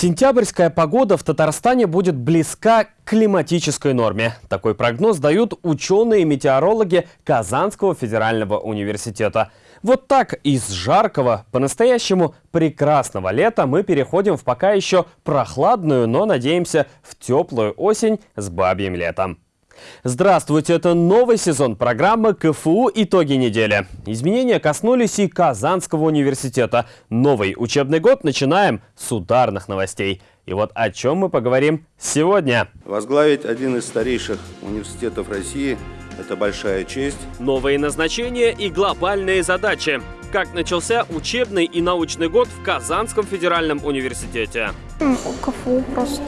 Сентябрьская погода в Татарстане будет близка к климатической норме. Такой прогноз дают ученые-метеорологи Казанского федерального университета. Вот так из жаркого, по-настоящему прекрасного лета мы переходим в пока еще прохладную, но, надеемся, в теплую осень с бабьим летом. Здравствуйте, это новый сезон программы КФУ «Итоги недели». Изменения коснулись и Казанского университета. Новый учебный год начинаем с ударных новостей. И вот о чем мы поговорим сегодня. Возглавить один из старейших университетов России – это большая честь. Новые назначения и глобальные задачи. Как начался учебный и научный год в Казанском федеральном университете? КФУ просто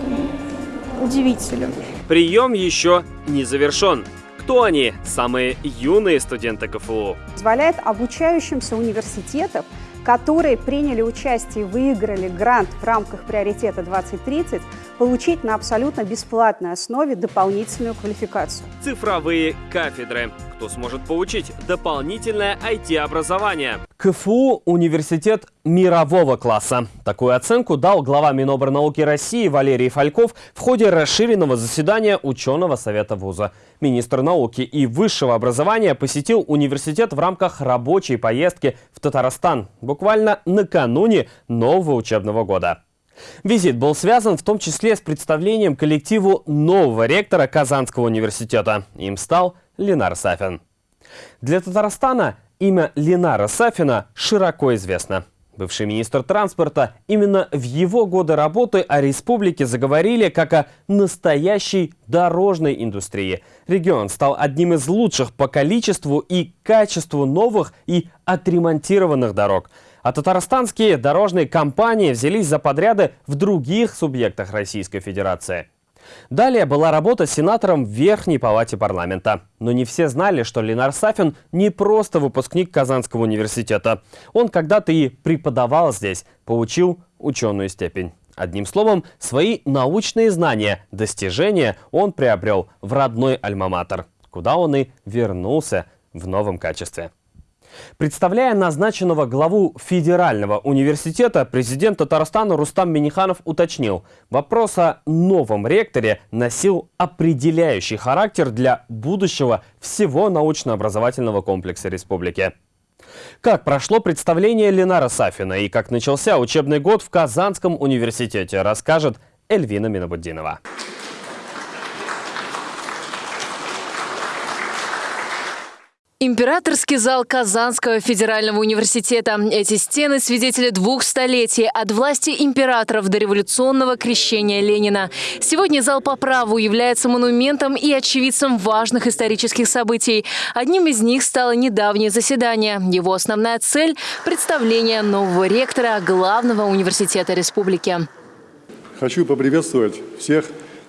удивителен. Прием еще не завершен. Кто они? Самые юные студенты КФУ. Позволяет обучающимся университетов, которые приняли участие и выиграли грант в рамках приоритета 2030, получить на абсолютно бесплатной основе дополнительную квалификацию. Цифровые кафедры. Кто сможет получить дополнительное IT-образование? КФУ – университет мирового класса. Такую оценку дал глава Минобрнауки России Валерий Фальков в ходе расширенного заседания ученого совета вуза. Министр науки и высшего образования посетил университет в рамках рабочей поездки в Татарстан буквально накануне нового учебного года. Визит был связан в том числе с представлением коллективу нового ректора Казанского университета. Им стал Ленар Сафин. Для Татарстана имя Ленара Сафина широко известно. Бывший министр транспорта, именно в его годы работы о республике заговорили как о настоящей дорожной индустрии. Регион стал одним из лучших по количеству и качеству новых и отремонтированных дорог – а татарстанские дорожные компании взялись за подряды в других субъектах Российской Федерации. Далее была работа сенатором в Верхней Палате парламента. Но не все знали, что Ленар Сафин не просто выпускник Казанского университета. Он когда-то и преподавал здесь, получил ученую степень. Одним словом, свои научные знания, достижения он приобрел в родной Альма-Матер, куда он и вернулся в новом качестве. Представляя назначенного главу Федерального университета, президент Татарстана Рустам Миниханов уточнил, вопрос о новом ректоре носил определяющий характер для будущего всего научно-образовательного комплекса республики. Как прошло представление Ленара Сафина и как начался учебный год в Казанском университете, расскажет Эльвина Минабуддинова. Императорский зал Казанского федерального университета. Эти стены – свидетели двух столетий от власти императоров до революционного крещения Ленина. Сегодня зал по праву является монументом и очевидцем важных исторических событий. Одним из них стало недавнее заседание. Его основная цель – представление нового ректора главного университета республики. Хочу поприветствовать всех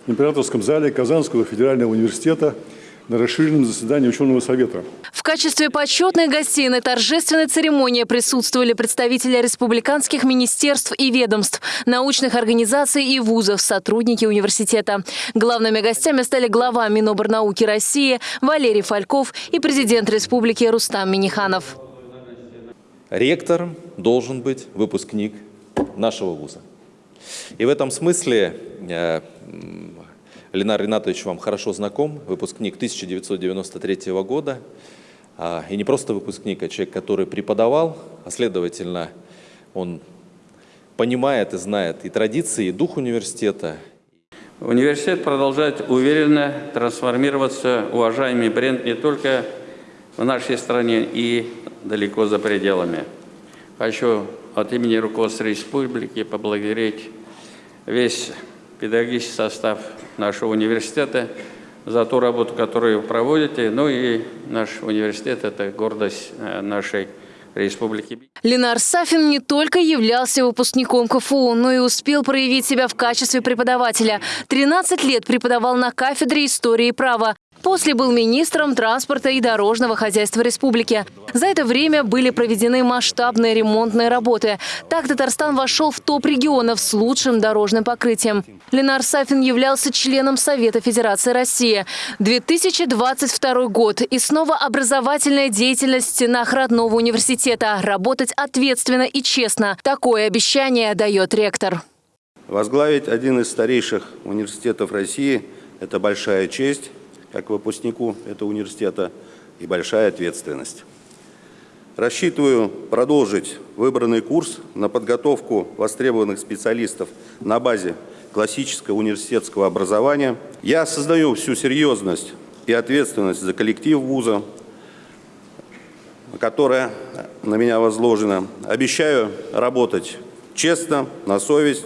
в императорском зале Казанского федерального университета – на расширенном заседании ученого совета. В качестве почетных гостей на торжественной церемонии присутствовали представители республиканских министерств и ведомств, научных организаций и вузов, сотрудники университета. Главными гостями стали глава Миноборнауки России Валерий Фальков и президент республики Рустам Миниханов. Ректор должен быть выпускник нашего вуза. И в этом смысле э, Ленар Ринатович вам хорошо знаком, выпускник 1993 года. А, и не просто выпускник, а человек, который преподавал, а следовательно, он понимает и знает и традиции, и дух университета. Университет продолжает уверенно трансформироваться, уважаемый бренд не только в нашей стране и далеко за пределами. Хочу от имени руководства республики поблагодарить весь педагогический состав нашего университета за ту работу, которую вы проводите. Ну и наш университет – это гордость э, нашей республики. Ленар Сафин не только являлся выпускником КФУ, но и успел проявить себя в качестве преподавателя. 13 лет преподавал на кафедре истории и права. После был министром транспорта и дорожного хозяйства республики. За это время были проведены масштабные ремонтные работы. Так Татарстан вошел в топ регионов с лучшим дорожным покрытием. Ленар Сафин являлся членом Совета Федерации России. 2022 год и снова образовательная деятельность в стенах родного университета. Работать ответственно и честно. Такое обещание дает ректор. Возглавить один из старейших университетов России – это большая честь, как выпускнику этого университета, и большая ответственность. Рассчитываю продолжить выбранный курс на подготовку востребованных специалистов на базе классического университетского образования. Я осознаю всю серьезность и ответственность за коллектив вуза, которая на меня возложена. Обещаю работать честно, на совесть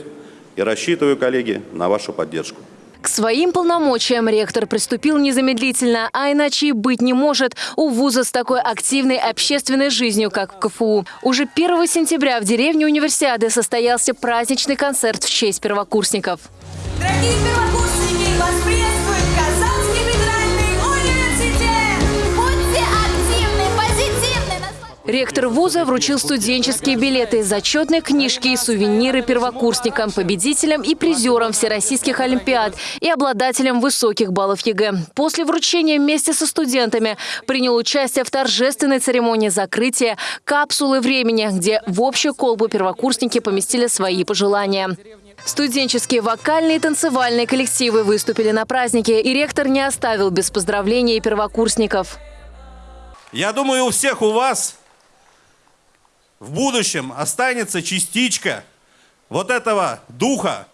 и рассчитываю, коллеги, на вашу поддержку. К своим полномочиям ректор приступил незамедлительно, а иначе и быть не может у вуза с такой активной общественной жизнью, как в КФУ. Уже 1 сентября в деревне Универсиады состоялся праздничный концерт в честь первокурсников. Дорогие первокурсники, Ректор вуза вручил студенческие билеты, зачетные книжки и сувениры первокурсникам, победителям и призерам всероссийских олимпиад и обладателям высоких баллов ЕГЭ. После вручения вместе со студентами принял участие в торжественной церемонии закрытия капсулы времени, где в общую колбу первокурсники поместили свои пожелания. Студенческие вокальные и танцевальные коллективы выступили на празднике, и ректор не оставил без поздравлений первокурсников. Я думаю, у всех у вас в будущем останется частичка вот этого духа,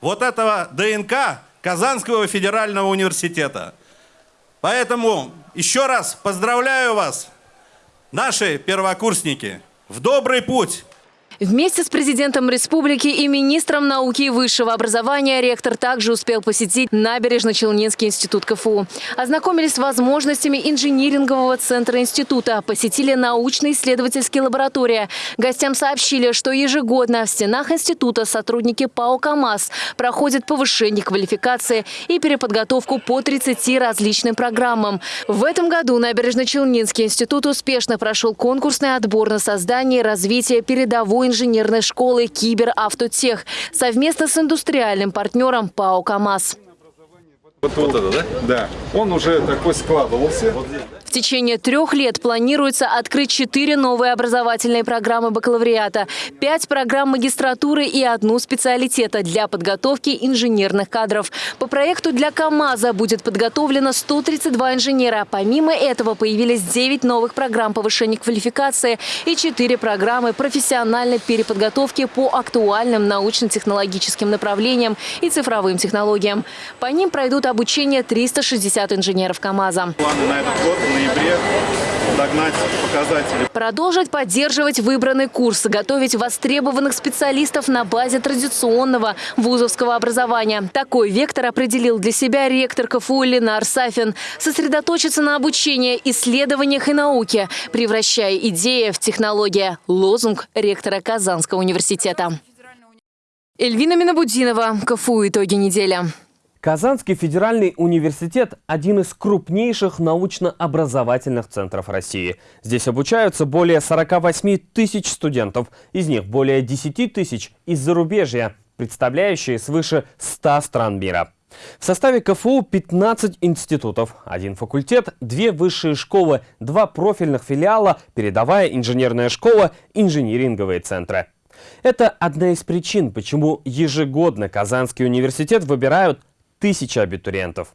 вот этого ДНК Казанского федерального университета. Поэтому еще раз поздравляю вас, наши первокурсники, в добрый путь! Вместе с президентом республики и министром науки и высшего образования ректор также успел посетить Набережно-Челнинский институт КФУ. Ознакомились с возможностями инжинирингового центра института, посетили научно-исследовательские лаборатории. Гостям сообщили, что ежегодно в стенах института сотрудники ПАО «КамАЗ» проходят повышение квалификации и переподготовку по 30 различным программам. В этом году Набережно-Челнинский институт успешно прошел конкурсный отбор на создание и развитие передовой инженерной школы «Киберавтотех» совместно с индустриальным партнером ПАО «КамАЗ». Вот, вот это, да? Да. Он уже такой складывался. В течение трех лет планируется открыть четыре новые образовательные программы бакалавриата, пять программ магистратуры и одну специалитета для подготовки инженерных кадров. По проекту для КАМАЗа будет подготовлено 132 инженера. Помимо этого появились 9 новых программ повышения квалификации и 4 программы профессиональной переподготовки по актуальным научно-технологическим направлениям и цифровым технологиям. По ним пройдут обучение 360 инженеров КАМАЗа. Планы на этот год ноябре догнать показатели. Продолжить поддерживать выбранный курс, готовить востребованных специалистов на базе традиционного вузовского образования. Такой вектор определил для себя ректор КФУ Ленар Сафин. Сосредоточиться на обучении, исследованиях и науке, превращая идеи в технологии. Лозунг ректора Казанского университета. Эльвина Минабудинова, КФУ «Итоги недели». Казанский федеральный университет – один из крупнейших научно-образовательных центров России. Здесь обучаются более 48 тысяч студентов, из них более 10 тысяч из зарубежья, представляющие свыше 100 стран мира. В составе КФУ 15 институтов, один факультет, две высшие школы, два профильных филиала, передовая инженерная школа, инжиниринговые центры. Это одна из причин, почему ежегодно Казанский университет выбирают тысячи абитуриентов.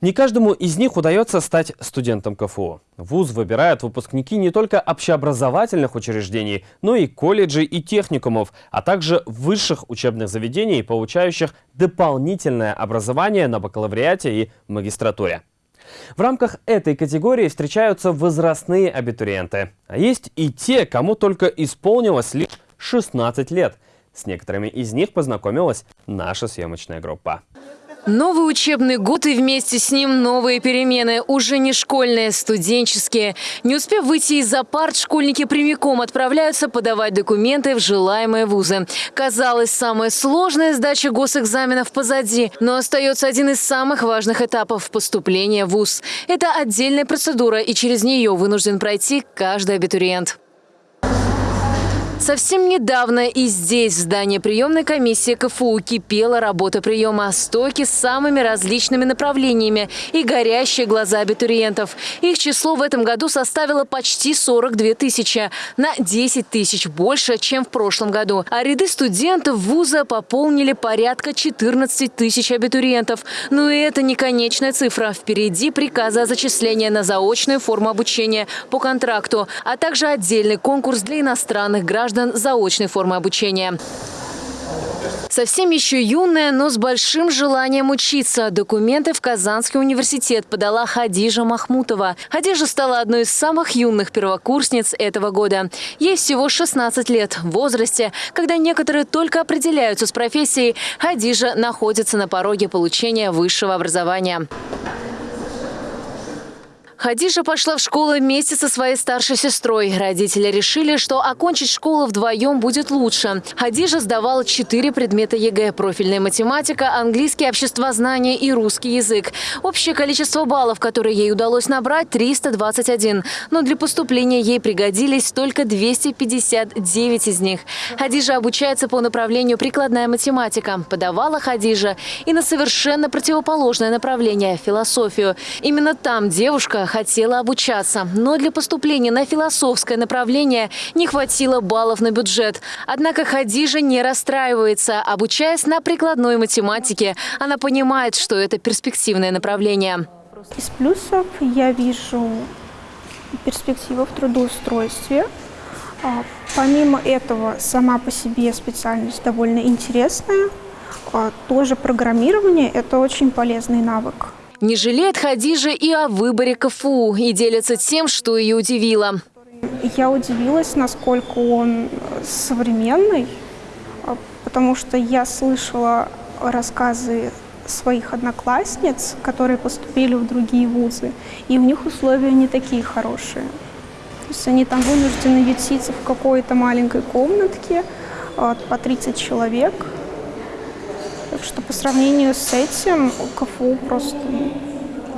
Не каждому из них удается стать студентом КФУ. ВУЗ выбирают выпускники не только общеобразовательных учреждений, но и колледжей и техникумов, а также высших учебных заведений, получающих дополнительное образование на бакалавриате и магистратуре. В рамках этой категории встречаются возрастные абитуриенты. А есть и те, кому только исполнилось лишь 16 лет. С некоторыми из них познакомилась наша съемочная группа. Новый учебный год и вместе с ним новые перемены. Уже не школьные, студенческие. Не успев выйти из-за парт, школьники прямиком отправляются подавать документы в желаемые вузы. Казалось, самая сложная сдача госэкзаменов позади, но остается один из самых важных этапов – поступления в вуз. Это отдельная процедура, и через нее вынужден пройти каждый абитуриент. Совсем недавно и здесь, в здании приемной комиссии КФУ, кипела работа приема. Стойки с самыми различными направлениями и горящие глаза абитуриентов. Их число в этом году составило почти 42 тысячи, на 10 тысяч больше, чем в прошлом году. А ряды студентов вуза пополнили порядка 14 тысяч абитуриентов. Но и это не конечная цифра. Впереди приказы о зачислении на заочную форму обучения по контракту, а также отдельный конкурс для иностранных граждан заочной формы обучения. Совсем еще юная, но с большим желанием учиться. Документы в Казанский университет подала Хадижа Махмутова. Хадижа стала одной из самых юных первокурсниц этого года. Ей всего 16 лет. В возрасте, когда некоторые только определяются с профессией, Хадижа находится на пороге получения высшего образования. Хадижа пошла в школу вместе со своей старшей сестрой. Родители решили, что окончить школу вдвоем будет лучше. Хадижа сдавала четыре предмета ЕГЭ – профильная математика, английский, обществознание и русский язык. Общее количество баллов, которые ей удалось набрать – 321. Но для поступления ей пригодились только 259 из них. Хадижа обучается по направлению прикладная математика. Подавала Хадижа и на совершенно противоположное направление – философию. Именно там девушка хотела обучаться, но для поступления на философское направление не хватило баллов на бюджет. Однако Хадижа не расстраивается. Обучаясь на прикладной математике, она понимает, что это перспективное направление. Из плюсов я вижу перспективу в трудоустройстве. А, помимо этого, сама по себе специальность довольно интересная. А, тоже программирование – это очень полезный навык. Не жалеет Хадижа и о выборе КФУ и делится тем, что ее удивило. Я удивилась, насколько он современный, а, потому что я слышала рассказы своих одноклассниц, которые поступили в другие вузы, и у них условия не такие хорошие. То есть они там вынуждены ютиться в какой-то маленькой комнатке а, по 30 человек – так что по сравнению с этим КФУ просто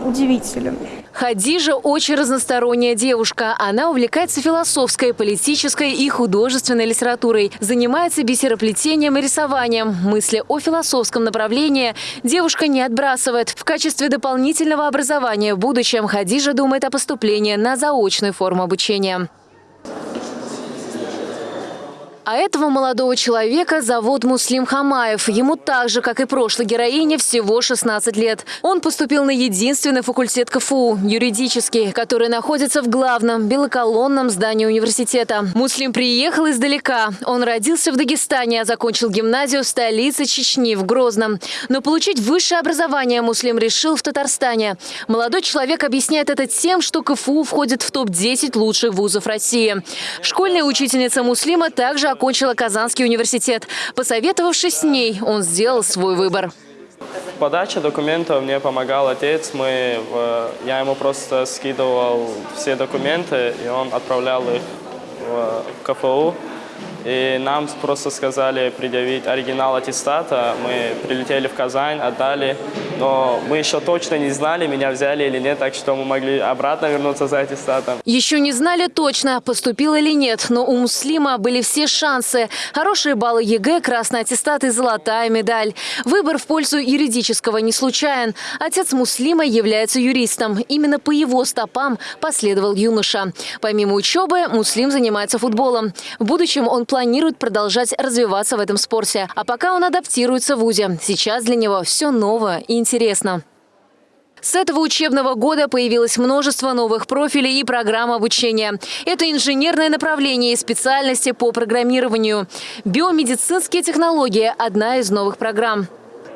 удивителен. Хадижа очень разносторонняя девушка. Она увлекается философской, политической и художественной литературой. Занимается бисероплетением и рисованием. Мысли о философском направлении девушка не отбрасывает. В качестве дополнительного образования в будущем Хадижа думает о поступлении на заочную форму обучения. А этого молодого человека зовут Муслим Хамаев. Ему так же, как и прошлой героине, всего 16 лет. Он поступил на единственный факультет КФУ – юридический, который находится в главном белоколонном здании университета. Муслим приехал издалека. Он родился в Дагестане, а закончил гимназию в столице Чечни, в Грозном. Но получить высшее образование Муслим решил в Татарстане. Молодой человек объясняет это тем, что КФУ входит в топ-10 лучших вузов России. Школьная учительница Муслима также окончила Казанский университет. Посоветовавшись с ней, он сделал свой выбор. В подаче документов мне помогал отец. Мы, я ему просто скидывал все документы, и он отправлял их в КФУ. И нам просто сказали предъявить оригинал аттестата. Мы прилетели в Казань, отдали. Но мы еще точно не знали, меня взяли или нет, так что мы могли обратно вернуться за аттестатом. Еще не знали точно, поступил или нет, но у Муслима были все шансы. Хорошие баллы ЕГЭ, красный аттестат и золотая медаль. Выбор в пользу юридического не случайен. Отец Муслима является юристом. Именно по его стопам последовал юноша. Помимо учебы, Муслим занимается футболом. В будущем он планирует продолжать развиваться в этом спорте. А пока он адаптируется в ВУЗе. Сейчас для него все новое и интересно. С этого учебного года появилось множество новых профилей и программ обучения. Это инженерное направление и специальности по программированию. Биомедицинские технологии – одна из новых программ.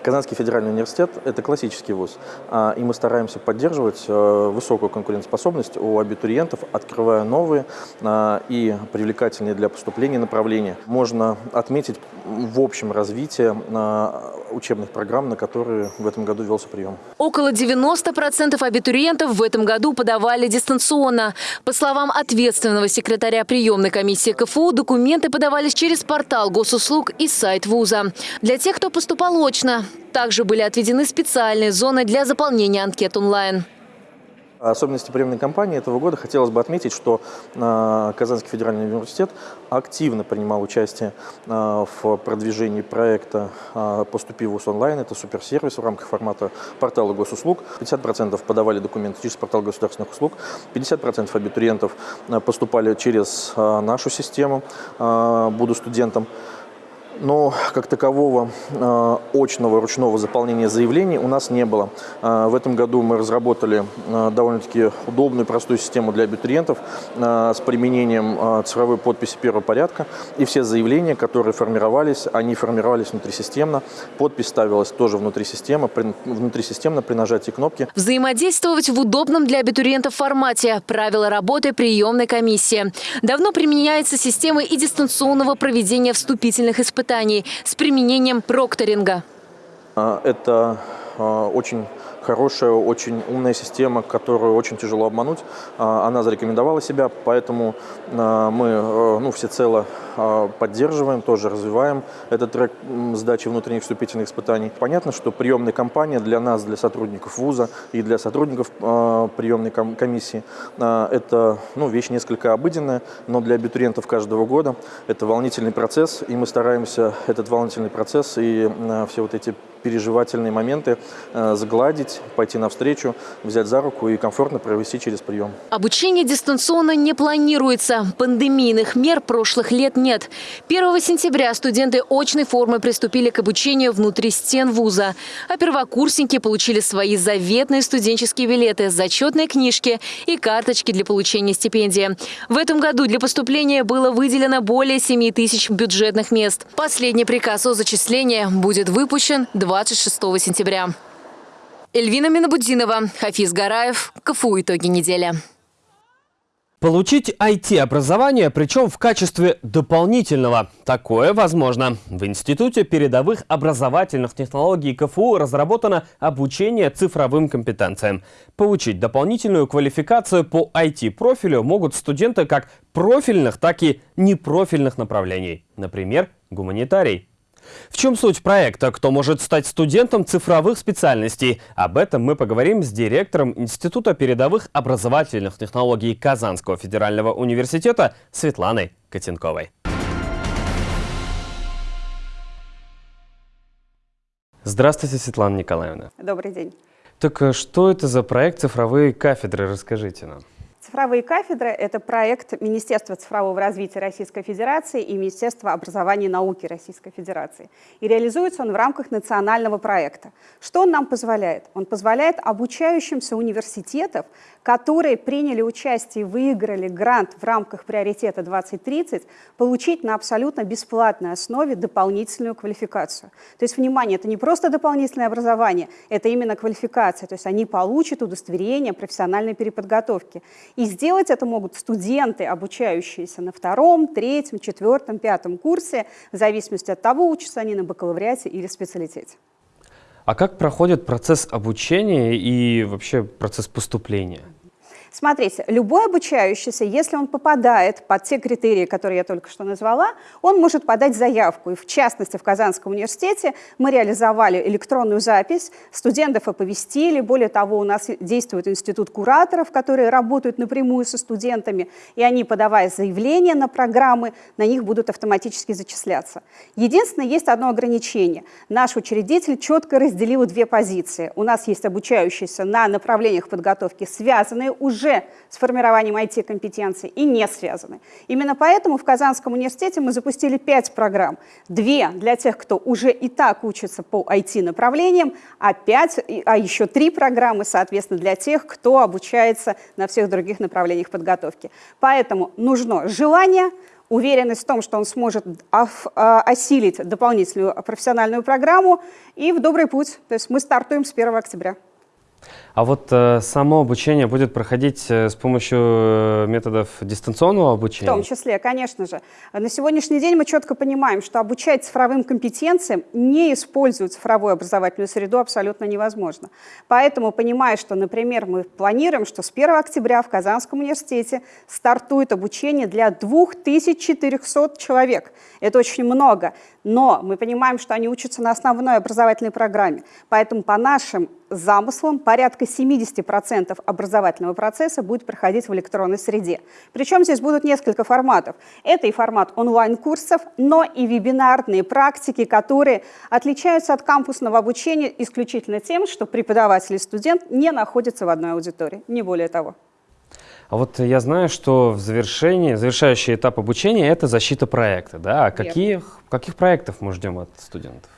Казанский федеральный университет – это классический вуз, а, и мы стараемся поддерживать э, высокую конкурентоспособность у абитуриентов, открывая новые а, и привлекательные для поступления направления. Можно отметить в общем развитие а, учебных программ, на которые в этом году велся прием. Около 90% абитуриентов в этом году подавали дистанционно. По словам ответственного секретаря приемной комиссии КФУ, документы подавались через портал госуслуг и сайт вуза. Для тех, кто поступал очно, также были отведены специальные зоны для заполнения анкет онлайн. Особенности приемной кампании этого года хотелось бы отметить, что э, Казанский федеральный университет активно принимал участие э, в продвижении проекта э, «Поступи в ВУЗ онлайн». Это суперсервис в рамках формата портала госуслуг. 50% подавали документы через портал государственных услуг, 50% абитуриентов поступали через нашу систему «Буду студентом». Но как такового э, очного ручного заполнения заявлений у нас не было. Э, в этом году мы разработали э, довольно-таки удобную, простую систему для абитуриентов с применением цифровой подписи первого порядка. И все заявления, которые формировались, они формировались внутрисистемно. Подпись ставилась тоже внутри системы, при, внутрисистемно при нажатии кнопки. Взаимодействовать в удобном для абитуриентов формате. Правила работы приемной комиссии. Давно применяется система и дистанционного проведения вступительных испытаний испытаний с применением прокторинга. А, это а, очень хорошая, очень умная система, которую очень тяжело обмануть. А, она зарекомендовала себя, поэтому а, мы э, ну, всецело а, поддерживаем, тоже развиваем этот трек сдачи внутренних вступительных испытаний. Понятно, что приемная кампания для нас, для сотрудников вуза и для сотрудников приемной комиссии это ну, вещь несколько обыденная, но для абитуриентов каждого года это волнительный процесс, и мы стараемся этот волнительный процесс и все вот эти переживательные моменты э, загладить, пойти навстречу, взять за руку и комфортно провести через прием. Обучение дистанционно не планируется. Пандемийных мер прошлых лет нет. 1 сентября студенты очной формы приступили к обучению внутри стен вуза. А первокурсники получили свои заветные студенческие билеты, зачетные книжки и карточки для получения стипендии. В этом году для поступления было выделено более 7 тысяч бюджетных мест. Последний приказ о зачислении будет выпущен 20 26 сентября. Эльвина Минобудинова, Хафиз Гараев, КФУ «Итоги недели». Получить IT-образование, причем в качестве дополнительного. Такое возможно. В Институте передовых образовательных технологий КФУ разработано обучение цифровым компетенциям. Получить дополнительную квалификацию по IT-профилю могут студенты как профильных, так и непрофильных направлений. Например, гуманитарий. В чем суть проекта? Кто может стать студентом цифровых специальностей? Об этом мы поговорим с директором Института передовых образовательных технологий Казанского федерального университета Светланой Котенковой. Здравствуйте, Светлана Николаевна. Добрый день. Так э, что это за проект «Цифровые кафедры»? Расскажите нам. Цифровые кафедры – это проект Министерства цифрового развития Российской Федерации и Министерства образования и науки Российской Федерации. И реализуется он в рамках национального проекта. Что он нам позволяет? Он позволяет обучающимся университетов, которые приняли участие и выиграли грант в рамках приоритета 2030, получить на абсолютно бесплатной основе дополнительную квалификацию. То есть, внимание, это не просто дополнительное образование, это именно квалификация. То есть они получат удостоверение профессиональной переподготовки. И сделать это могут студенты, обучающиеся на втором, третьем, четвертом, пятом курсе, в зависимости от того, учатся они на бакалавриате или специалитете. А как проходит процесс обучения и вообще процесс поступления? Смотрите, любой обучающийся, если он попадает под те критерии, которые я только что назвала, он может подать заявку. И в частности, в Казанском университете мы реализовали электронную запись, студентов оповестили. Более того, у нас действует институт кураторов, которые работают напрямую со студентами, и они, подавая заявления на программы, на них будут автоматически зачисляться. Единственное, есть одно ограничение. Наш учредитель четко разделил две позиции. У нас есть обучающиеся на направлениях подготовки, связанные уже уже с формированием IT-компетенций и не связаны. Именно поэтому в Казанском университете мы запустили пять программ. Две для тех, кто уже и так учится по IT-направлениям, а, пять, а еще три программы, соответственно, для тех, кто обучается на всех других направлениях подготовки. Поэтому нужно желание, уверенность в том, что он сможет а, осилить дополнительную профессиональную программу и в добрый путь. То есть мы стартуем с 1 октября. А вот э, само обучение будет проходить э, с помощью э, методов дистанционного обучения? В том числе, конечно же. На сегодняшний день мы четко понимаем, что обучать цифровым компетенциям, не используя цифровую образовательную среду, абсолютно невозможно. Поэтому, понимая, что, например, мы планируем, что с 1 октября в Казанском университете стартует обучение для 2400 человек. Это очень много. Но мы понимаем, что они учатся на основной образовательной программе. Поэтому по нашим замыслом порядка 70% образовательного процесса будет проходить в электронной среде. Причем здесь будут несколько форматов. Это и формат онлайн-курсов, но и вебинарные практики, которые отличаются от кампусного обучения исключительно тем, что преподаватель и студент не находятся в одной аудитории, не более того. А вот я знаю, что в завершении, завершающий этап обучения – это защита проекта. Да? А каких, каких проектов мы ждем от студентов?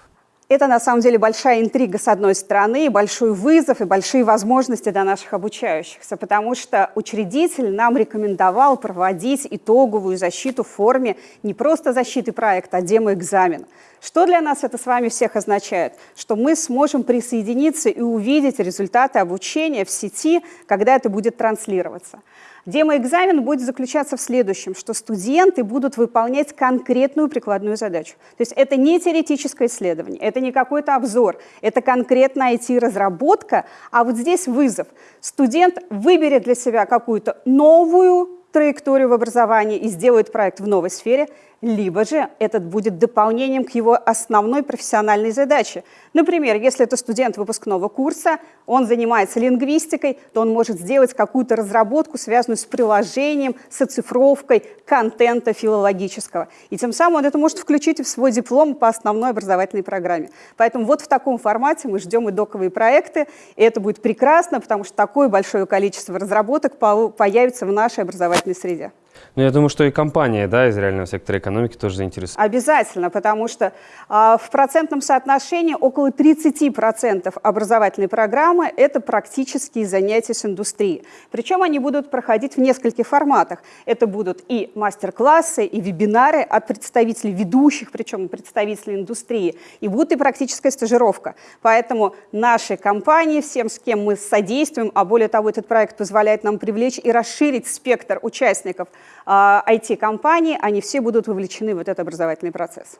Это на самом деле большая интрига с одной стороны, большой вызов и большие возможности для наших обучающихся, потому что учредитель нам рекомендовал проводить итоговую защиту в форме не просто защиты проекта, а демо-экзамена. Что для нас это с вами всех означает? Что мы сможем присоединиться и увидеть результаты обучения в сети, когда это будет транслироваться. Демоэкзамен будет заключаться в следующем, что студенты будут выполнять конкретную прикладную задачу. То есть это не теоретическое исследование, это не какой-то обзор, это конкретная IT-разработка, а вот здесь вызов. Студент выберет для себя какую-то новую траекторию в образовании и сделает проект в новой сфере, либо же этот будет дополнением к его основной профессиональной задаче. Например, если это студент выпускного курса, он занимается лингвистикой, то он может сделать какую-то разработку, связанную с приложением, с оцифровкой контента филологического. И тем самым он это может включить в свой диплом по основной образовательной программе. Поэтому вот в таком формате мы ждем и доковые проекты, и это будет прекрасно, потому что такое большое количество разработок появится в нашей образовательной среде. Ну, я думаю, что и компания да, из реального сектора экономики тоже заинтересована. Обязательно, потому что э, в процентном соотношении около 30% образовательной программы – это практические занятия с индустрией. Причем они будут проходить в нескольких форматах. Это будут и мастер-классы, и вебинары от представителей ведущих, причем представителей индустрии, и будет и практическая стажировка. Поэтому наши компании, всем, с кем мы содействуем, а более того, этот проект позволяет нам привлечь и расширить спектр участников – IT-компании, а, они все будут вовлечены в этот образовательный процесс.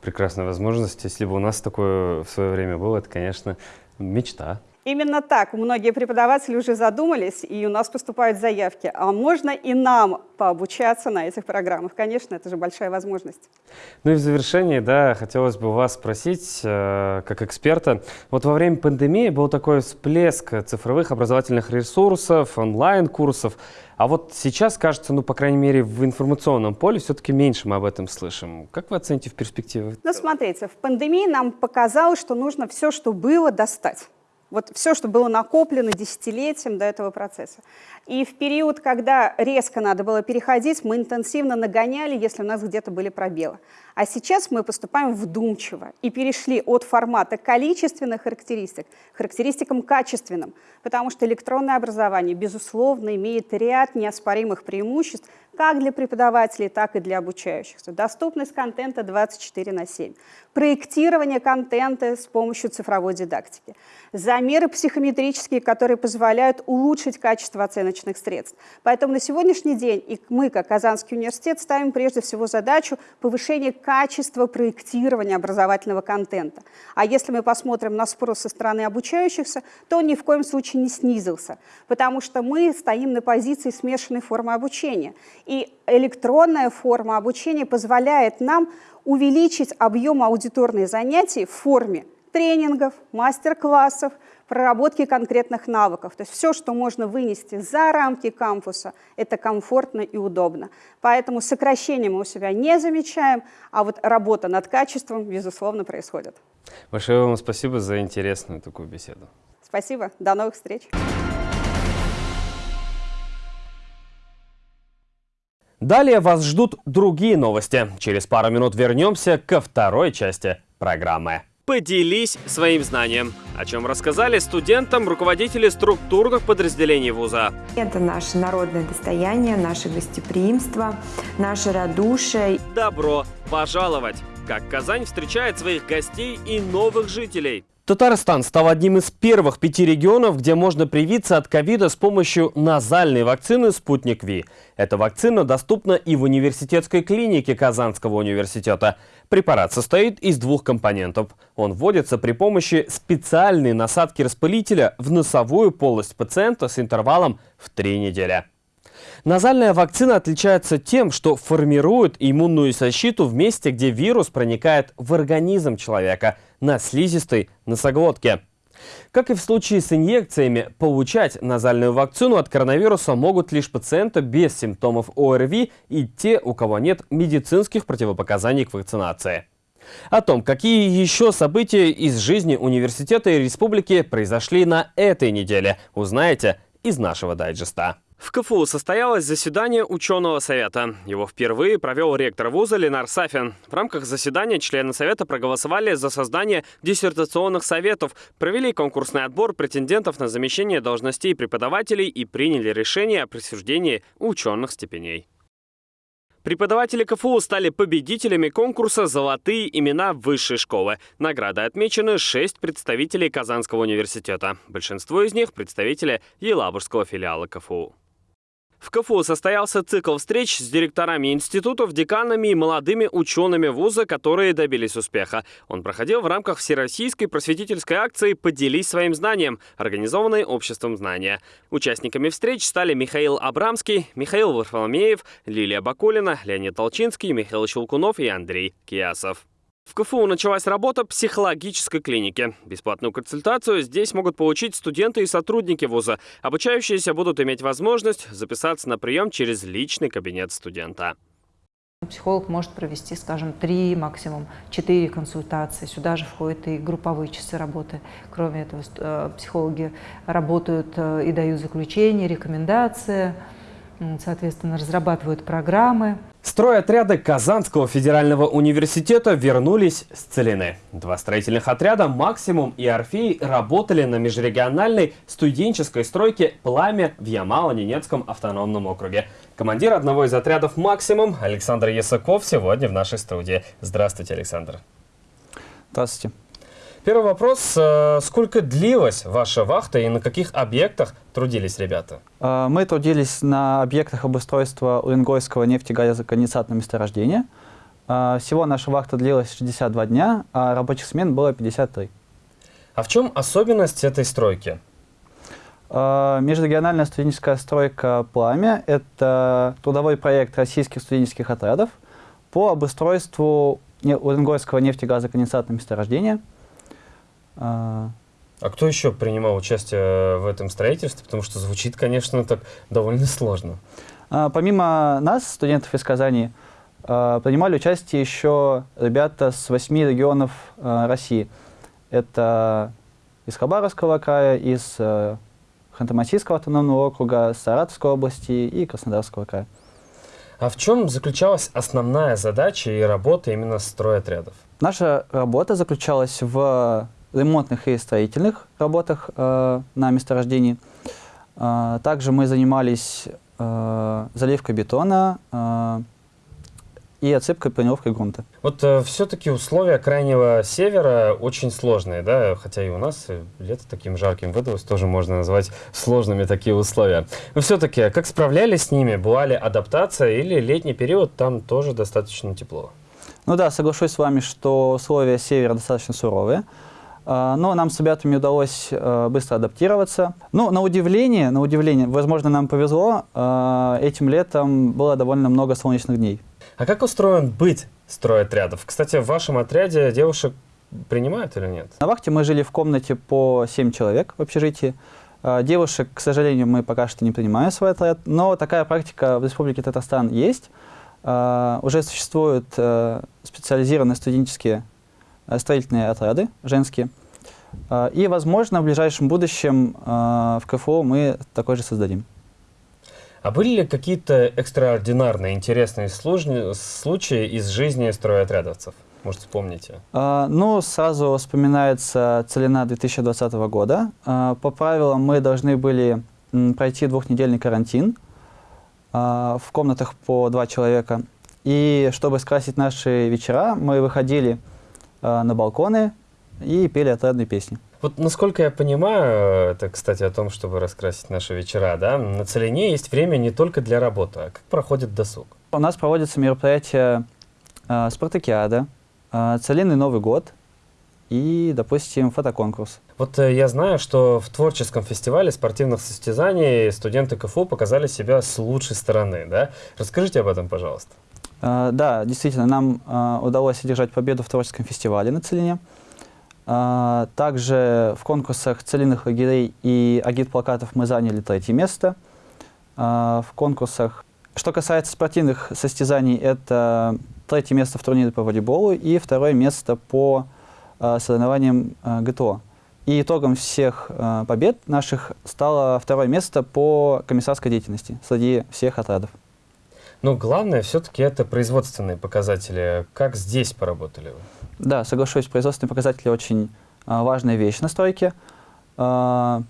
Прекрасная возможность. Если бы у нас такое в свое время было, это, конечно, мечта. Именно так. Многие преподаватели уже задумались, и у нас поступают заявки. А можно и нам пообучаться на этих программах? Конечно, это же большая возможность. Ну и в завершении, да, хотелось бы вас спросить, э, как эксперта. Вот во время пандемии был такой всплеск цифровых образовательных ресурсов, онлайн-курсов. А вот сейчас, кажется, ну, по крайней мере, в информационном поле все-таки меньше мы об этом слышим. Как вы оцените в перспективе? Ну, смотрите, в пандемии нам показалось, что нужно все, что было, достать. Вот все, что было накоплено десятилетием до этого процесса. И в период, когда резко надо было переходить, мы интенсивно нагоняли, если у нас где-то были пробелы. А сейчас мы поступаем вдумчиво и перешли от формата количественных характеристик к характеристикам качественным, потому что электронное образование, безусловно, имеет ряд неоспоримых преимуществ как для преподавателей, так и для обучающихся. Доступность контента 24 на 7, проектирование контента с помощью цифровой дидактики, замеры психометрические, которые позволяют улучшить качество оценочных средств. Поэтому на сегодняшний день и мы, как Казанский университет, ставим прежде всего задачу повышения качество проектирования образовательного контента. А если мы посмотрим на спрос со стороны обучающихся, то он ни в коем случае не снизился, потому что мы стоим на позиции смешанной формы обучения. И электронная форма обучения позволяет нам увеличить объем аудиторных занятий в форме тренингов, мастер-классов, проработки конкретных навыков. То есть все, что можно вынести за рамки кампуса, это комфортно и удобно. Поэтому сокращение мы у себя не замечаем, а вот работа над качеством, безусловно, происходит. Большое вам спасибо за интересную такую беседу. Спасибо. До новых встреч. Далее вас ждут другие новости. Через пару минут вернемся ко второй части программы. Поделись своим знанием, о чем рассказали студентам руководители структурных подразделений вуза. Это наше народное достояние, наше гостеприимство, наше радушие. Добро пожаловать! Как Казань встречает своих гостей и новых жителей. Татарстан стал одним из первых пяти регионов, где можно привиться от ковида с помощью назальной вакцины «Спутник Ви». Эта вакцина доступна и в университетской клинике Казанского университета. Препарат состоит из двух компонентов. Он вводится при помощи специальной насадки распылителя в носовую полость пациента с интервалом в три недели. Назальная вакцина отличается тем, что формирует иммунную защиту в месте, где вирус проникает в организм человека, на слизистой носоглотке. Как и в случае с инъекциями, получать назальную вакцину от коронавируса могут лишь пациенты без симптомов ОРВИ и те, у кого нет медицинских противопоказаний к вакцинации. О том, какие еще события из жизни университета и республики произошли на этой неделе, узнаете из нашего дайджеста. В КФУ состоялось заседание ученого совета. Его впервые провел ректор вуза Ленар Сафин. В рамках заседания члены совета проголосовали за создание диссертационных советов, провели конкурсный отбор претендентов на замещение должностей преподавателей и приняли решение о присуждении ученых степеней. Преподаватели КФУ стали победителями конкурса «Золотые имена высшей школы». Награды отмечены шесть представителей Казанского университета. Большинство из них – представители Елабужского филиала КФУ. КФУ состоялся цикл встреч с директорами институтов, деканами и молодыми учеными вуза, которые добились успеха. Он проходил в рамках Всероссийской просветительской акции «Поделись своим знанием», организованной Обществом знания. Участниками встреч стали Михаил Абрамский, Михаил Варфоломеев, Лилия Бакулина, Леонид Толчинский, Михаил Щелкунов и Андрей Киасов. В КФУ началась работа психологической клиники. Бесплатную консультацию здесь могут получить студенты и сотрудники вуза. Обучающиеся будут иметь возможность записаться на прием через личный кабинет студента. Психолог может провести, скажем, три, максимум четыре консультации. Сюда же входят и групповые часы работы. Кроме этого, э, психологи работают э, и дают заключения, рекомендации, соответственно, разрабатывают программы. Стройотряды Казанского федерального университета вернулись с Целины. Два строительных отряда «Максимум» и «Орфей» работали на межрегиональной студенческой стройке «Пламя» в Ямало-Ненецком автономном округе. Командир одного из отрядов «Максимум» Александр Ясаков сегодня в нашей студии. Здравствуйте, Александр. Здравствуйте. Первый вопрос. Э, сколько длилась ваша вахта и на каких объектах трудились ребята? Э, мы трудились на объектах обустройства Уренгойского нефтегазоконденсатного месторождения. Э, всего наша вахта длилась 62 дня, а рабочих смен было 53. А в чем особенность этой стройки? Межрегиональная студенческая стройка «Пламя» — это трудовой проект российских студенческих отрядов по обустройству Уренгойского нефтегазоконденсатного месторождения — а, а кто еще принимал участие в этом строительстве? Потому что звучит, конечно, так довольно сложно. А, помимо нас, студентов из Казани, а, принимали участие еще ребята с восьми регионов России. Это из Хабаровского края, из Ханты-Мансийского автономного округа, Саратовской области и Краснодарского края. А в чем заключалась основная задача и работа именно стройотрядов? Наша работа заключалась в ремонтных и строительных работах э, на месторождении. Э, также мы занимались э, заливкой бетона э, и отсыпкой планировкой грунта. Вот э, все-таки условия крайнего севера очень сложные, да, хотя и у нас лето таким жарким выдалось, тоже можно назвать сложными такие условия. Но все-таки, как справлялись с ними? Была ли адаптация или летний период там тоже достаточно тепло? Ну да, соглашусь с вами, что условия севера достаточно суровые. А, но нам с ребятами удалось э, быстро адаптироваться. Ну, на удивление, на удивление, возможно, нам повезло, э, этим летом было довольно много солнечных дней. А как устроен быть стройотрядов? Кстати, в вашем отряде девушек принимают или нет? На вахте мы жили в комнате по 7 человек в общежитии. Э, девушек, к сожалению, мы пока что не принимаем в свой отряд, но такая практика в Республике Татарстан есть. Уже существуют специализированные студенческие Э, строительные отряды женские. Э, и, возможно, в ближайшем будущем э, в КФУ мы такой же создадим. А были ли какие-то экстраординарные, интересные случаи из жизни стройотрядовцев? Может, вспомните? ну, сразу вспоминается целина 2020 года. по правилам мы должны были пройти двухнедельный карантин в комнатах по два человека. И чтобы скрасить наши вечера, мы выходили на балконы и пели отрадные песни. Вот насколько я понимаю, это, кстати, о том, чтобы раскрасить наши вечера, да, на Целине есть время не только для работы, а как проходит досуг? У нас проводятся мероприятия э, «Спартакиада», э, «Целинный Новый год» и, допустим, фотоконкурс. Вот э, я знаю, что в творческом фестивале спортивных состязаний студенты КФУ показали себя с лучшей стороны, да? Расскажите об этом, пожалуйста. А, да, действительно, нам а, удалось одержать победу в творческом фестивале на Целине. А, Также в конкурсах целинных лагерей и агитплакатов мы заняли третье место. В конкурсах, что касается спортивных состязаний, это третье место в турнире по волейболу и второе место по соревнованиям ГТО. И итогом всех побед наших стало второе место по комиссарской деятельности среди всех отрядов. Но главное все-таки это производственные показатели. Как здесь поработали вы? Да, соглашусь, производственные показатели очень а, важная вещь на стройке. А,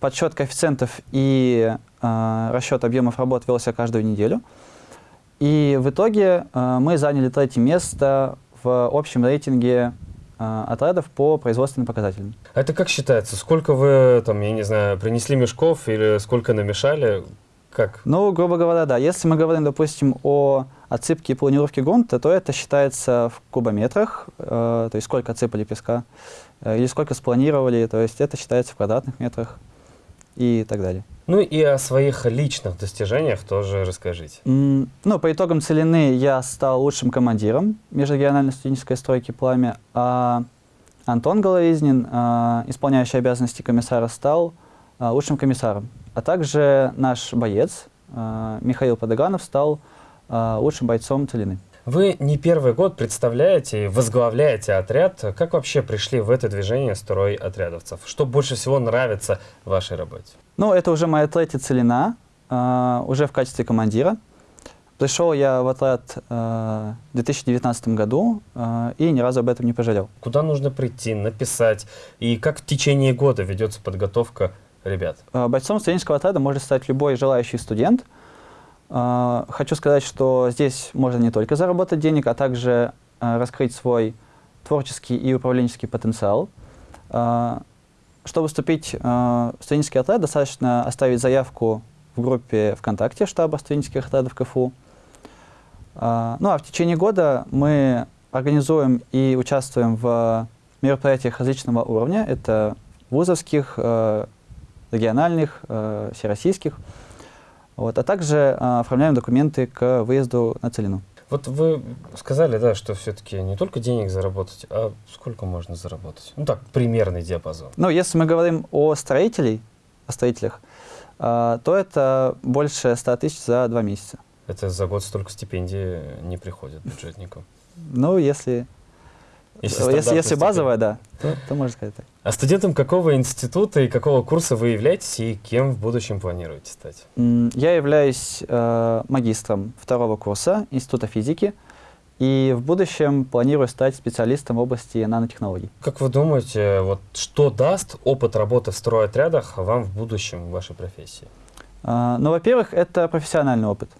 подсчет коэффициентов и а, расчет объемов работ велся каждую неделю. И в итоге а, мы заняли третье место в общем рейтинге а, отрядов по производственным показателям. А это как считается? Сколько вы, там, я не знаю, принесли мешков или сколько намешали? Как? Ну, грубо говоря, да. Если мы говорим, допустим, о отсыпке и планировке грунта, то это считается в кубометрах, э, то есть сколько отсыпали песка, э, или сколько спланировали, то есть это считается в квадратных метрах и так далее. Ну и о своих личных достижениях тоже расскажите. М, Ну, по итогам целины я стал лучшим командиром межрегиональной студенческой стройки «Пламя», а Антон Головизнин, а, исполняющий обязанности комиссара, стал а, лучшим комиссаром. А также наш боец а, Михаил Подоганов стал а, лучшим бойцом целины. Вы не первый год представляете и возглавляете отряд. Как вообще пришли в это движение строй отрядовцев? Что больше всего нравится в вашей работе? Ну, это уже моя третья целина, а, уже в качестве командира. Пришел я в отряд а, в 2019 году а, и ни разу об этом не пожалел. Куда нужно прийти, написать? И как в течение года ведется подготовка ребят? А, Бойцом студенческого отряда может стать любой желающий студент. А, Хочу сказать, что здесь можно не только заработать денег, а также а, раскрыть свой творческий и управленческий потенциал. Чтобы вступить в студенческий отряд, достаточно оставить заявку в группе ВКонтакте штаба студенческих отрядов КФУ. Ну а в течение года мы организуем и участвуем в мероприятиях различного уровня. Это вузовских, региональных, э, всероссийских. Вот, а также э, оформляем документы к выезду на целину. Вот вы сказали, да, что все-таки не только денег заработать, а сколько можно заработать? Ну так, примерный диапазон. Ну, если мы говорим о строителей, о строителях, э, то это больше 100 тысяч за два месяца. Это за год столько стипендий не приходит бюджетникам. Ну, если, Если если, если, базовая, да, то, то можно сказать так. А студентом какого института и какого курса вы являетесь и кем в будущем планируете стать? Я являюсь э, магистром второго курса Института физики и в будущем планирую стать специалистом в области нанотехнологий. Как вы думаете, вот что даст опыт работы в стройотрядах вам в будущем в вашей профессии? А, Ну, во-первых, это профессиональный опыт.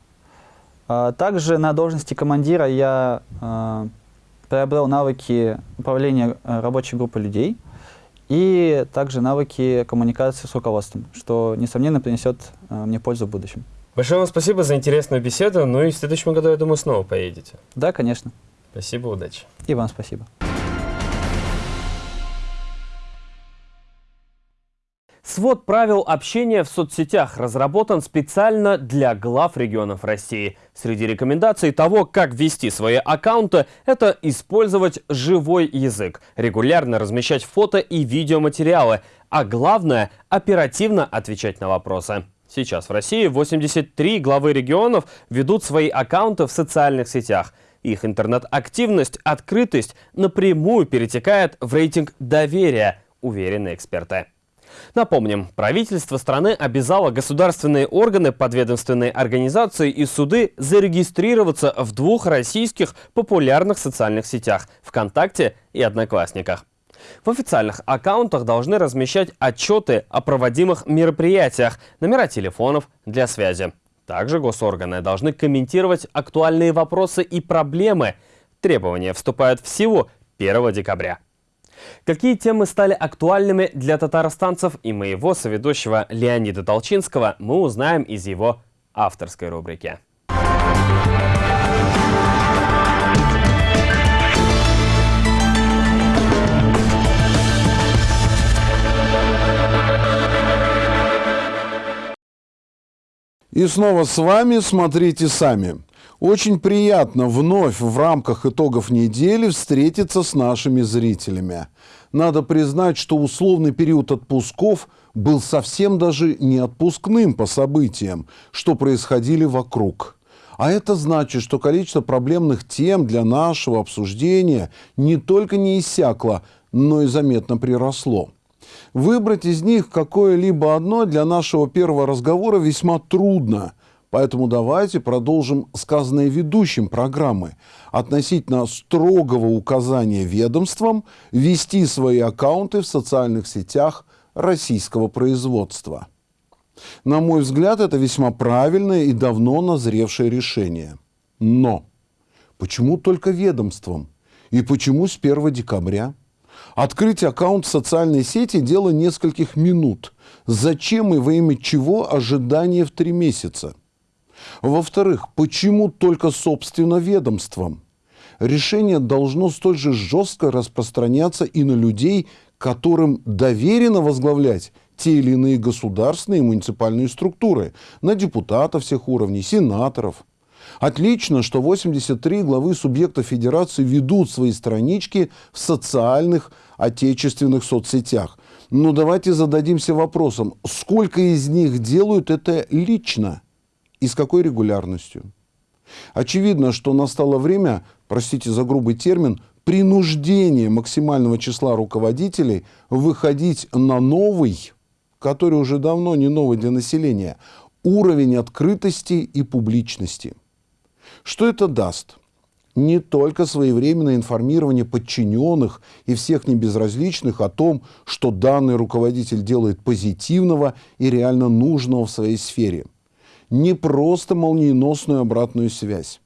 А, Также на должности командира я а, приобрел навыки управления а, рабочей группой людей и также навыки коммуникации с руководством, что, несомненно, принесет а, мне пользу в будущем. Большое вам спасибо за интересную беседу. Ну и в следующем году, я думаю, снова поедете. Да, конечно. Спасибо, удачи. И вам спасибо. Свод правил общения в соцсетях разработан специально для глав регионов России. Среди рекомендаций того, как вести свои аккаунты, это использовать живой язык, регулярно размещать фото и видеоматериалы, а главное – оперативно отвечать на вопросы. Сейчас в России 83 главы регионов ведут свои аккаунты в социальных сетях. Их интернет-активность, открытость напрямую перетекает в рейтинг доверия, уверены эксперты. Напомним, правительство страны обязало государственные органы, подведомственные организации и суды зарегистрироваться в двух российских популярных социальных сетях – ВКонтакте и Одноклассниках. В официальных аккаунтах должны размещать отчеты о проводимых мероприятиях, номера телефонов для связи. Также госорганы должны комментировать актуальные вопросы и проблемы. Требования вступают в силу 1 декабря. Какие темы стали актуальными для татарстанцев и моего соведущего Леонида Толчинского, мы узнаем из его авторской рубрики. И снова с вами «Смотрите сами». Очень приятно вновь в рамках итогов недели встретиться с нашими зрителями. Надо признать, что условный период отпусков был совсем даже не отпускным по событиям, что происходили вокруг. А это значит, что количество проблемных тем для нашего обсуждения не только не иссякло, но и заметно приросло. Выбрать из них какое-либо одно для нашего первого разговора весьма трудно. Поэтому давайте продолжим сказанное ведущим программы относительно строгого указания ведомствам вести свои аккаунты в социальных сетях российского производства. На мой взгляд, это весьма правильное и давно назревшее решение. Но почему только ведомствам? И почему с 1 декабря? Открыть аккаунт в социальной сети – дело нескольких минут. Зачем и во имя чего ожидание в три месяца? Во-вторых, почему только собственно ведомством? Решение должно столь же жестко распространяться и на людей, которым доверено возглавлять те или иные государственные и муниципальные структуры, на депутатов всех уровней, сенаторов. Отлично, что 83 главы субъектов федерации ведут свои странички в социальных отечественных соцсетях. Но давайте зададимся вопросом, сколько из них делают это лично и с какой регулярностью? Очевидно, что настало время, простите за грубый термин, принуждение максимального числа руководителей выходить на новый, который уже давно не новый для населения, уровень открытости и публичности. Что это даст? Не только своевременное информирование подчиненных и всех небезразличных о том, что данный руководитель делает позитивного и реально нужного в своей сфере. Не просто молниеносную обратную связь.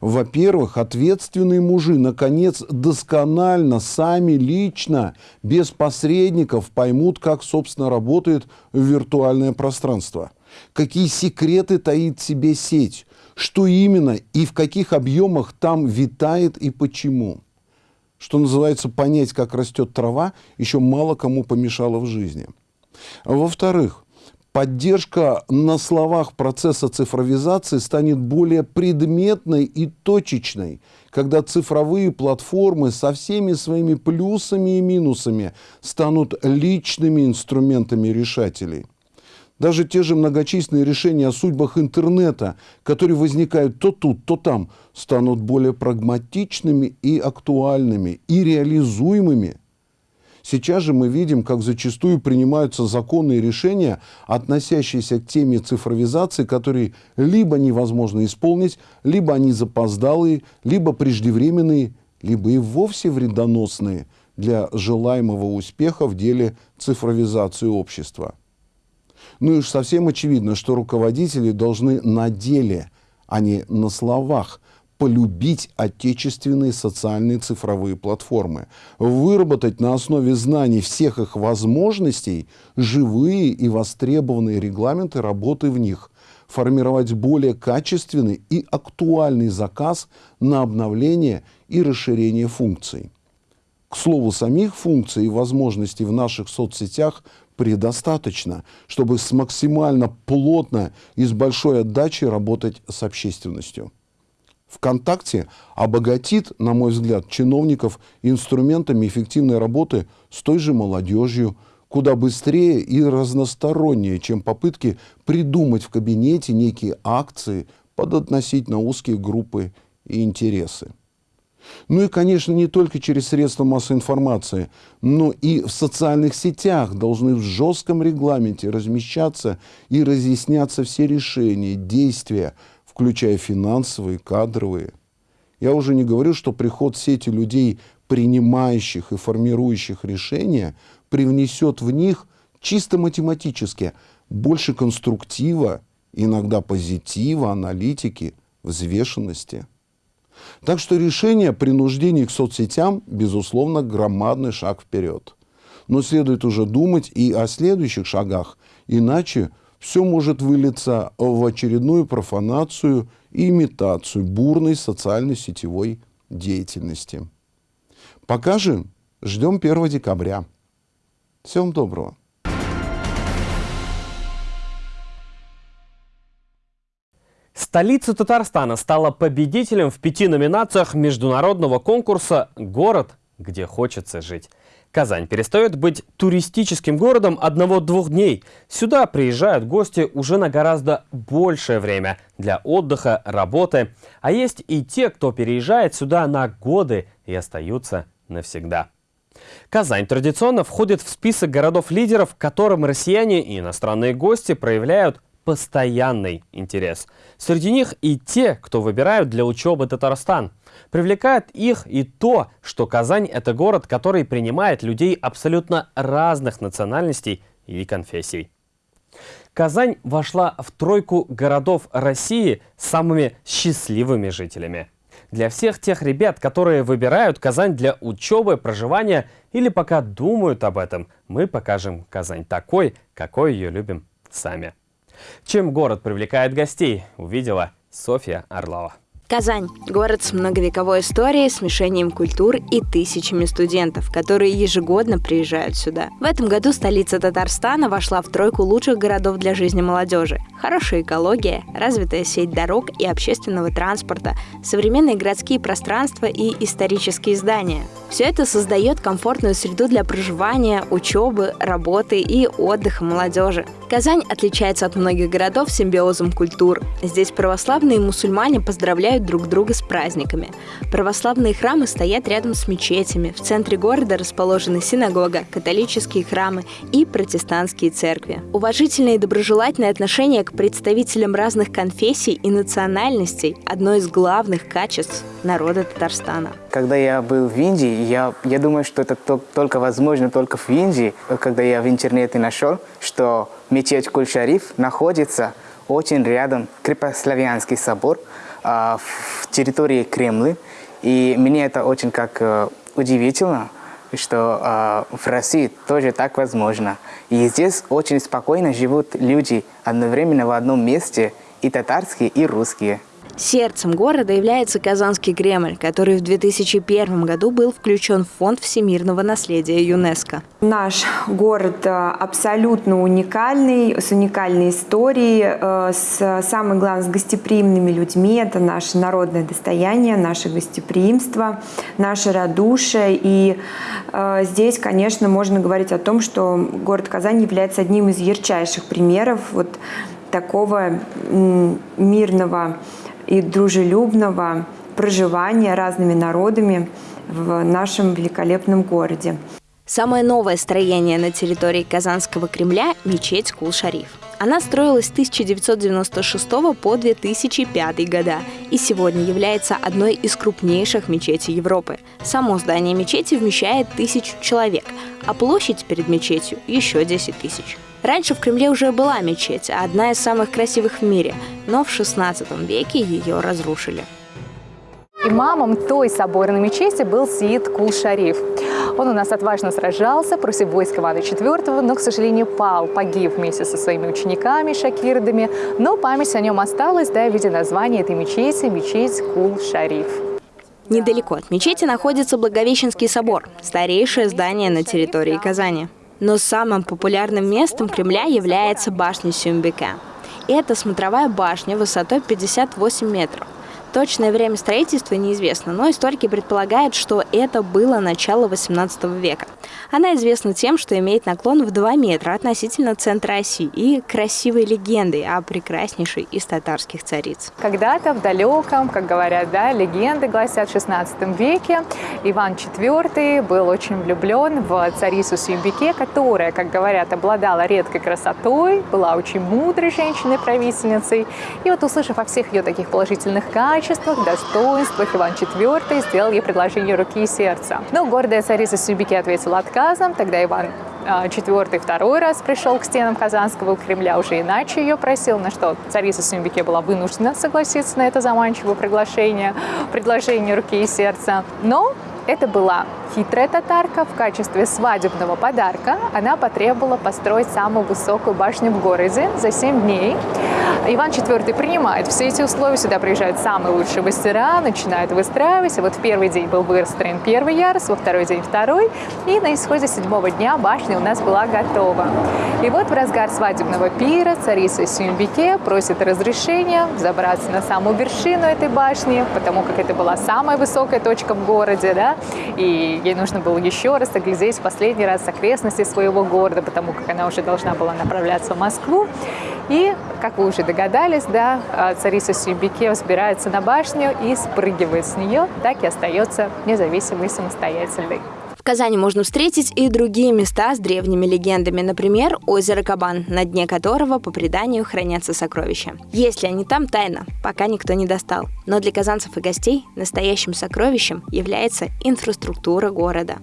Во-первых, ответственные мужи, наконец, досконально, сами лично, без посредников поймут, как, собственно, работает виртуальное пространство. Какие секреты таит себе сеть, что именно и в каких объемах там витает и почему. Что называется, понять, как растет трава, еще мало кому помешало в жизни. Во-вторых, поддержка на словах процесса цифровизации станет более предметной и точечной, когда цифровые платформы со всеми своими плюсами и минусами станут личными инструментами решателей. Даже те же многочисленные решения о судьбах интернета, которые возникают то тут, то там, станут более прагматичными и актуальными, и реализуемыми. Сейчас же мы видим, как зачастую принимаются законные решения, относящиеся к теме цифровизации, которые либо невозможно исполнить, либо они запоздалые, либо преждевременные, либо и вовсе вредоносные для желаемого успеха в деле цифровизации общества. Ну и уж совсем очевидно, что руководители должны на деле, а не на словах, полюбить отечественные социальные цифровые платформы, выработать на основе знаний всех их возможностей живые и востребованные регламенты работы в них, формировать более качественный и актуальный заказ на обновление и расширение функций. К слову, самих функций и возможностей в наших соцсетях предостаточно, чтобы с максимально плотно и с большой отдачей работать с общественностью. ВКонтакте обогатит, на мой взгляд, чиновников инструментами эффективной работы с той же молодежью, куда быстрее и разностороннее, чем попытки придумать в кабинете некие акции под относительно узкие группы и интересы. Ну и, конечно, не только через средства массовой информации, но и в социальных сетях должны в жестком регламенте размещаться и разъясняться все решения, действия, включая финансовые, кадровые. Я уже не говорю, что приход сети людей, принимающих и формирующих решения, привнесет в них чисто математически больше конструктива, иногда позитива, аналитики, взвешенности – так что решение о принуждении к соцсетям, безусловно, громадный шаг вперед. Но следует уже думать и о следующих шагах, иначе все может вылиться в очередную профанацию и имитацию бурной социальной сетевой деятельности. Пока же ждем 1 декабря. Всем доброго. Столица Татарстана стала победителем в пяти номинациях международного конкурса «Город, где хочется жить». Казань перестает быть туристическим городом одного-двух дней. Сюда приезжают гости уже на гораздо большее время для отдыха, работы. А есть и те, кто переезжает сюда на годы и остаются навсегда. Казань традиционно входит в список городов-лидеров, которым россияне и иностранные гости проявляют постоянный интерес. Среди них и те, кто выбирают для учебы Татарстан. Привлекает их и то, что Казань – это город, который принимает людей абсолютно разных национальностей и конфессий. Казань вошла в тройку городов России с самыми счастливыми жителями. Для всех тех ребят, которые выбирают Казань для учебы, проживания или пока думают об этом, мы покажем Казань такой, какой ее любим сами. Чем город привлекает гостей, увидела Софья Орлова. Казань – город с многовековой историей, смешением культур и тысячами студентов, которые ежегодно приезжают сюда. В этом году столица Татарстана вошла в тройку лучших городов для жизни молодежи. Хорошая экология, развитая сеть дорог и общественного транспорта, современные городские пространства и исторические здания. Все это создает комфортную среду для проживания, учебы, работы и отдыха молодежи. Казань отличается от многих городов симбиозом культур. Здесь православные и мусульмане поздравляют друг друга с праздниками. Православные храмы стоят рядом с мечетями. В центре города расположены синагога, католические храмы и протестантские церкви. Уважительное и доброжелательное отношение к представителям разных конфессий и национальностей – одно из главных качеств народа Татарстана. Когда я был в Индии, я, я думаю, что это только возможно только в Индии, когда я в интернете нашел, что мечеть Куль-Шариф находится очень рядом, крепославянский собор, в территории Кремля. И мне это очень как э, удивительно, что э, в России тоже так возможно. И здесь очень спокойно живут люди одновременно в одном месте, и татарские, и русские. Сердцем города является Казанский Кремль, который в 2001 году был включен в Фонд всемирного наследия ЮНЕСКо. Наш город э, абсолютно уникальный, с уникальной историей, э, с самое главное, с гостеприимными людьми. Это наше народное достояние, наше гостеприимство, наше радушие. И э, здесь, конечно, можно говорить о том, что город Казань является одним из ярчайших примеров вот такого мирного и дружелюбного проживания разными народами в нашем великолепном городе. Самое новое строение на территории Казанского Кремля – мечеть Кул-Шариф. Она строилась с 1996 по 2005 года и сегодня является одной из крупнейших мечетей Европы. Само здание мечети вмещает тысячу человек, а площадь перед мечетью еще 10 тысяч. Раньше в Кремле уже была мечеть, одна из самых красивых в мире, но в 16 веке ее разрушили. Имамом той соборной мечети был Сиид Кул-Шариф. Он у нас отважно сражался против войск Ивана IV, но, к сожалению, пал, погиб вместе со своими учениками, шакирдами, но память о нем осталась, да, в виде названия этой мечети – мечеть Кул-Шариф. Недалеко от мечети находится Благовещенский собор, старейшее здание на территории Казани. Но самым популярным местом Кремля является башня Сюмбека. Это смотровая башня высотой 58 метров. Точное время строительства неизвестно, но историки предполагают, что это было начало 18 века. Она известна тем, что имеет наклон в 2 метра относительно центра оси и красивой легендой о прекраснейшей из татарских цариц. Когда-то в далеком, как говорят, да, легенды гласят, в 16 веке Иван IV был очень влюблен в царицу Сюмбике, которая, как говорят, обладала редкой красотой, была очень мудрой женщиной-правительницей. И вот услышав о всех ее таких положительных качествах, качествах, достоинствах Иван IV сделал ей предложение руки и сердца. Но гордая царица Сюбики ответила отказом. Тогда Иван IV а, второй раз пришел к стенам Казанского Кремля, уже иначе ее просил, на что царица Сюмбике была вынуждена согласиться на это заманчивое приглашение, предложение руки и сердца. Но это была хитрая татарка. В качестве свадебного подарка она потребовала построить самую высокую башню в городе за 7 дней. Иван IV принимает все эти условия, сюда приезжают самые лучшие мастера, начинают выстраивать. Вот в первый день был выстроен первый ярус, во второй день второй, и на исходе седьмого дня башня у нас была готова. И вот в разгар свадебного пира царица Сюмбике просит разрешения забраться на самую вершину этой башни, потому как это была самая высокая точка в городе, да, и ей нужно было еще раз оглядеть последний раз окрестности своего города, потому как она уже должна была направляться в Москву. И, как вы уже догадались, да, а, царица Сюбике взбирается на башню и спрыгивает с нее, так и остается независимой и самостоятельной. В Казани можно встретить и другие места с древними легендами, например, озеро Кабан, на дне которого, по преданию, хранятся сокровища. Если они там, тайна, пока никто не достал. Но для казанцев и гостей настоящим сокровищем является инфраструктура города.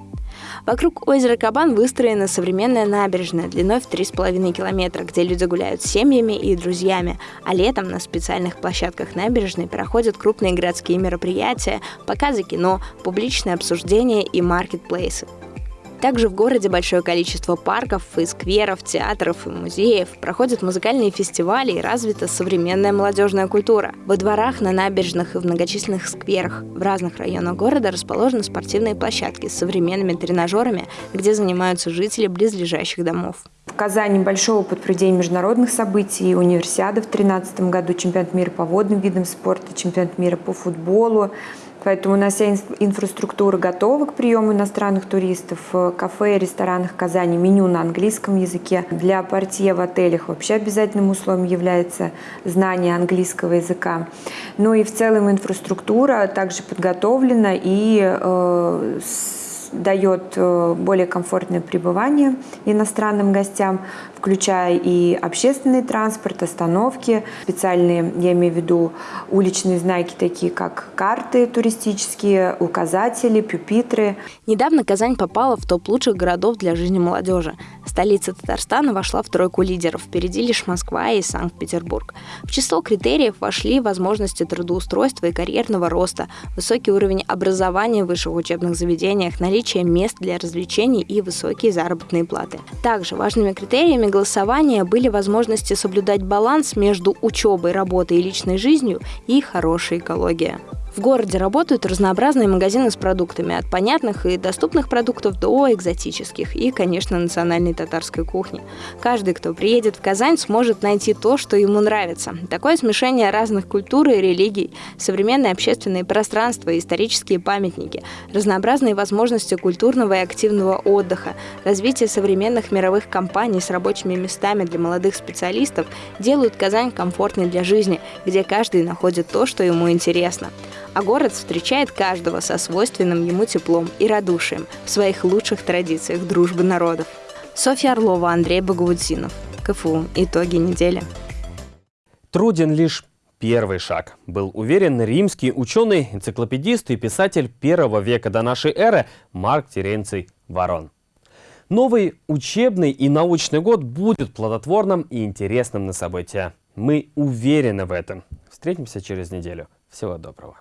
Вокруг озера Кабан выстроена современная набережная длиной в 3,5 километра, где люди гуляют с семьями и друзьями, а летом на специальных площадках набережной проходят крупные городские мероприятия, показы кино, публичные обсуждения и маркетплейсы. Также в городе большое количество парков и скверов, театров и музеев, проходят музыкальные фестивали и развита современная молодежная культура. Во дворах, на набережных и в многочисленных скверах в разных районах города расположены спортивные площадки с современными тренажерами, где занимаются жители близлежащих домов. В Казани большой опыт проведения международных событий, универсиада в 2013 году, чемпионат мира по водным видам спорта, чемпионат мира по футболу, Поэтому у нас вся инфраструктура готова к приему иностранных туристов. В кафе ресторанах Казани меню на английском языке. Для портье в отелях вообще обязательным условием является знание английского языка. Ну и в целом инфраструктура также подготовлена и э, дает э, более комфортное пребывание иностранным гостям, включая и общественный транспорт, остановки, специальные, я имею в виду уличные знаки, такие как карты туристические, указатели, пюпитры. Недавно Казань попала в топ лучших городов для жизни молодежи. Столица Татарстана вошла в тройку лидеров, впереди лишь Москва и Санкт-Петербург. В число критериев вошли возможности трудоустройства и карьерного роста, высокий уровень образования в высших учебных заведениях, наличие мест для развлечений и высокие заработные платы. Также важными критериями голосования были возможности соблюдать баланс между учебой, работой и личной жизнью и хорошей экологией. В городе работают разнообразные магазины с продуктами, от понятных и доступных продуктов до экзотических и, конечно, национальной татарской кухни. Каждый, кто приедет в Казань, сможет найти то, что ему нравится. Такое смешение разных культур и религий, современные общественные пространства, исторические памятники, разнообразные возможности культурного и активного отдыха, развитие современных мировых компаний с рабочими местами для молодых специалистов делают Казань комфортной для жизни, где каждый находит то, что ему интересно а город встречает каждого со свойственным ему теплом и радушием в своих лучших традициях дружбы народов. Софья Орлова, Андрей Багаудзинов. КФУ. Итоги недели. Труден лишь первый шаг. Был уверен римский ученый, энциклопедист и писатель первого века до нашей эры Марк Теренций Ворон. Новый учебный и научный год будет плодотворным и интересным на события. Мы уверены в этом. Встретимся через неделю. Всего доброго.